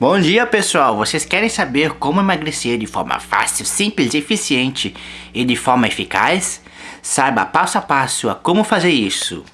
Bom dia pessoal, vocês querem saber como emagrecer de forma fácil, simples, eficiente e de forma eficaz? Saiba passo a passo a como fazer isso.